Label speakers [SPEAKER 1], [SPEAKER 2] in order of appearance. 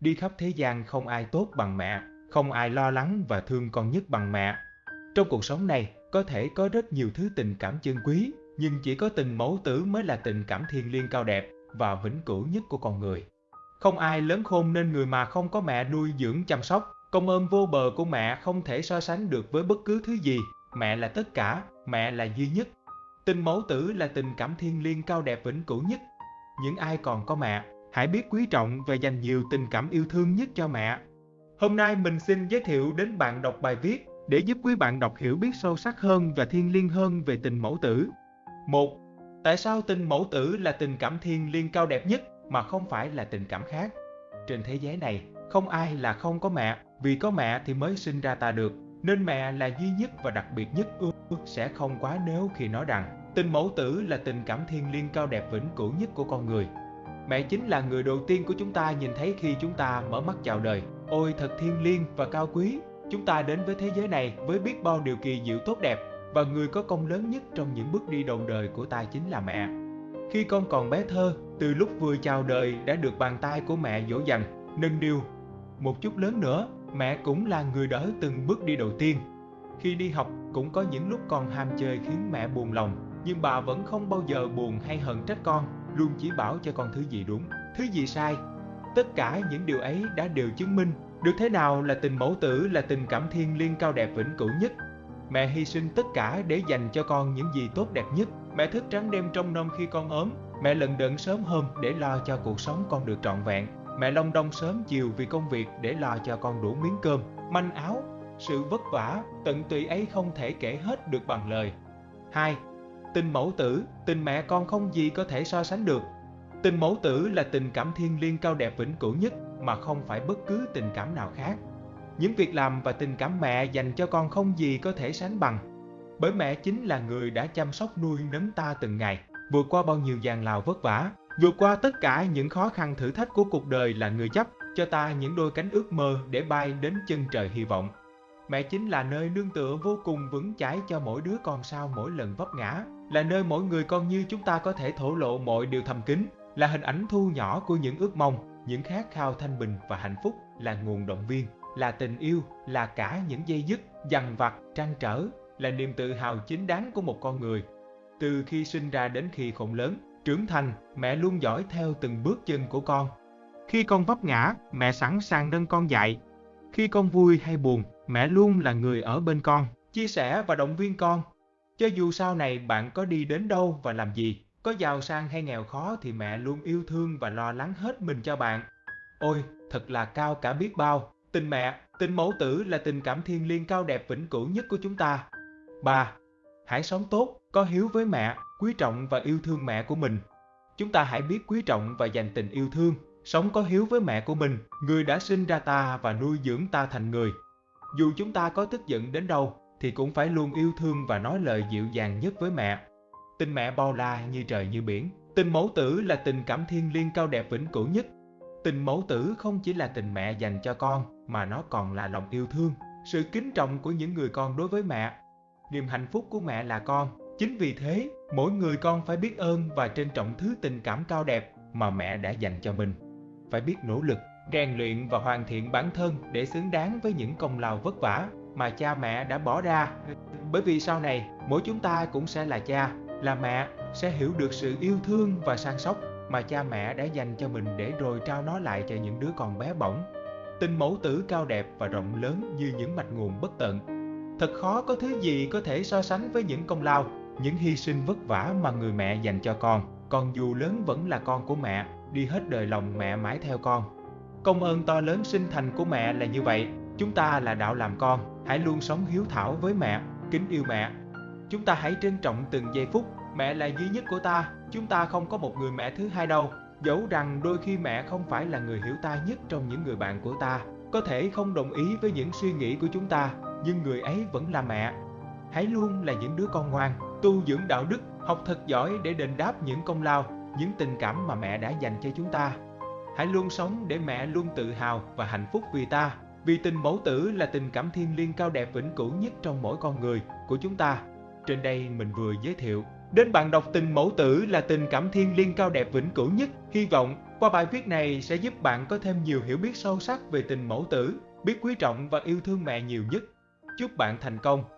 [SPEAKER 1] Đi khắp thế gian không ai tốt bằng mẹ, không ai lo lắng và thương con nhất bằng mẹ. Trong cuộc sống này, có thể có rất nhiều thứ tình cảm chân quý, nhưng chỉ có tình mẫu tử mới là tình cảm thiêng liêng cao đẹp và vĩnh cửu nhất của con người. Không ai lớn khôn nên người mà không có mẹ nuôi dưỡng chăm sóc, công ơn vô bờ của mẹ không thể so sánh được với bất cứ thứ gì. Mẹ là tất cả, mẹ là duy nhất. Tình mẫu tử là tình cảm thiêng liêng cao đẹp vĩnh cửu nhất. Những ai còn có mẹ, hãy biết quý trọng và dành nhiều tình cảm yêu thương nhất cho mẹ. Hôm nay mình xin giới thiệu đến bạn đọc bài viết để giúp quý bạn đọc hiểu biết sâu sắc hơn và thiêng liêng hơn về tình mẫu tử. 1. Tại sao tình mẫu tử là tình cảm thiêng liêng cao đẹp nhất mà không phải là tình cảm khác? Trên thế giới này, không ai là không có mẹ, vì có mẹ thì mới sinh ra ta được, nên mẹ là duy nhất và đặc biệt nhất ư sẽ không quá nếu khi nói rằng tình mẫu tử là tình cảm thiêng liêng cao đẹp vĩnh cửu nhất của con người. Mẹ chính là người đầu tiên của chúng ta nhìn thấy khi chúng ta mở mắt chào đời. Ôi thật thiêng liêng và cao quý, chúng ta đến với thế giới này với biết bao điều kỳ diệu tốt đẹp và người có công lớn nhất trong những bước đi đầu đời của ta chính là mẹ. Khi con còn bé thơ, từ lúc vừa chào đời đã được bàn tay của mẹ dỗ dành, nâng niu. Một chút lớn nữa, mẹ cũng là người đỡ từng bước đi đầu tiên. Khi đi học cũng có những lúc con ham chơi khiến mẹ buồn lòng, nhưng bà vẫn không bao giờ buồn hay hận trách con, luôn chỉ bảo cho con thứ gì đúng, thứ gì sai. Tất cả những điều ấy đã đều chứng minh được thế nào là tình mẫu tử là tình cảm thiêng liêng cao đẹp vĩnh cửu nhất. Mẹ hy sinh tất cả để dành cho con những gì tốt đẹp nhất. Mẹ thức trắng đêm trong năm khi con ốm. Mẹ lần đận sớm hôm để lo cho cuộc sống con được trọn vẹn. Mẹ long đong sớm chiều vì công việc để lo cho con đủ miếng cơm, manh áo. Sự vất vả, tận tụy ấy không thể kể hết được bằng lời. 2. Tình mẫu tử, tình mẹ con không gì có thể so sánh được. Tình mẫu tử là tình cảm thiêng liêng cao đẹp vĩnh cửu nhất mà không phải bất cứ tình cảm nào khác. Những việc làm và tình cảm mẹ dành cho con không gì có thể sánh bằng. Bởi mẹ chính là người đã chăm sóc nuôi nấng ta từng ngày, vượt qua bao nhiêu gian lao vất vả, vượt qua tất cả những khó khăn thử thách của cuộc đời là người chấp cho ta những đôi cánh ước mơ để bay đến chân trời hy vọng. Mẹ chính là nơi nương tựa vô cùng vững chãi cho mỗi đứa con sau mỗi lần vấp ngã, là nơi mỗi người con như chúng ta có thể thổ lộ mọi điều thầm kín, là hình ảnh thu nhỏ của những ước mong, những khát khao thanh bình và hạnh phúc, là nguồn động viên, là tình yêu, là cả những dây dứt, dằn vặt, trăn trở, là niềm tự hào chính đáng của một con người. Từ khi sinh ra đến khi khổng lớn, trưởng thành, mẹ luôn dõi theo từng bước chân của con. Khi con vấp ngã, mẹ sẵn sàng nâng con dậy. Khi con vui hay buồn, mẹ luôn là người ở bên con, chia sẻ và động viên con. Cho dù sau này bạn có đi đến đâu và làm gì, có giàu sang hay nghèo khó thì mẹ luôn yêu thương và lo lắng hết mình cho bạn. Ôi, thật là cao cả biết bao. Tình mẹ, tình mẫu tử là tình cảm thiêng liêng cao đẹp vĩnh cửu nhất của chúng ta. 3. Hãy sống tốt, có hiếu với mẹ, quý trọng và yêu thương mẹ của mình. Chúng ta hãy biết quý trọng và dành tình yêu thương, sống có hiếu với mẹ của mình, người đã sinh ra ta và nuôi dưỡng ta thành người. Dù chúng ta có tức giận đến đâu, thì cũng phải luôn yêu thương và nói lời dịu dàng nhất với mẹ. Tình mẹ bao la như trời như biển, tình mẫu tử là tình cảm thiêng liêng cao đẹp vĩnh cửu nhất. Tình mẫu tử không chỉ là tình mẹ dành cho con, mà nó còn là lòng yêu thương, sự kính trọng của những người con đối với mẹ. Niềm hạnh phúc của mẹ là con, chính vì thế, mỗi người con phải biết ơn và trân trọng thứ tình cảm cao đẹp mà mẹ đã dành cho mình. Phải biết nỗ lực, rèn luyện và hoàn thiện bản thân để xứng đáng với những công lao vất vả mà cha mẹ đã bỏ ra. Bởi vì sau này, mỗi chúng ta cũng sẽ là cha, là mẹ, sẽ hiểu được sự yêu thương và săn sóc mà cha mẹ đã dành cho mình để rồi trao nó lại cho những đứa con bé bỏng. Tình mẫu tử cao đẹp và rộng lớn như những mạch nguồn bất tận. Thật khó có thứ gì có thể so sánh với những công lao, những hy sinh vất vả mà người mẹ dành cho con. Còn dù lớn vẫn là con của mẹ, đi hết đời lòng mẹ mãi theo con. Công ơn to lớn sinh thành của mẹ là như vậy. Chúng ta là đạo làm con, hãy luôn sống hiếu thảo với mẹ, kính yêu mẹ. Chúng ta hãy trân trọng từng giây phút, mẹ là duy nhất của ta, chúng ta không có một người mẹ thứ hai đâu. Dẫu rằng đôi khi mẹ không phải là người hiểu ta nhất trong những người bạn của ta, có thể không đồng ý với những suy nghĩ của chúng ta, nhưng người ấy vẫn là mẹ. Hãy luôn là những đứa con ngoan, tu dưỡng đạo đức, học thật giỏi để đền đáp những công lao, những tình cảm mà mẹ đã dành cho chúng ta. Hãy luôn sống để mẹ luôn tự hào và hạnh phúc vì ta, vì tình mẫu tử là tình cảm thiêng liêng cao đẹp vĩnh cửu nhất trong mỗi con người của chúng ta. Trên đây mình vừa giới thiệu đến bạn đọc tình mẫu tử là tình cảm thiêng liêng cao đẹp vĩnh cửu nhất. Hy vọng Qua bài viết này sẽ giúp bạn có thêm nhiều hiểu biết sâu sắc về tình mẫu tử, biết quý trọng và yêu thương mẹ nhiều nhất. Chúc bạn thành công!